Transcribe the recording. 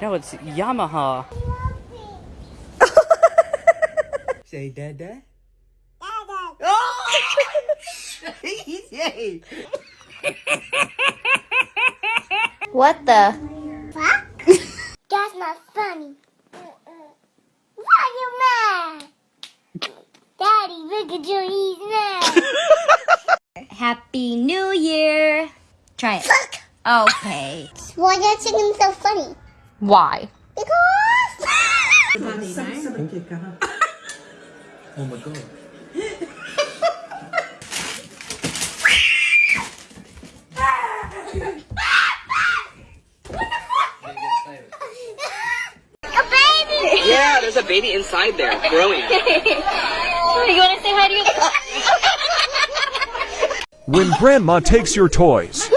No, it's Yamaha. Say dada. Oh! Yay! What the? Fuck? That's not funny. Why you mad? Daddy, look at you, he's mad. Happy New Year. Try it. Okay. Why are you singing so funny? Why? Because. Oh my god. a baby! Yeah, there's a baby inside there, growing. you want to say hi to your When grandma takes your toys.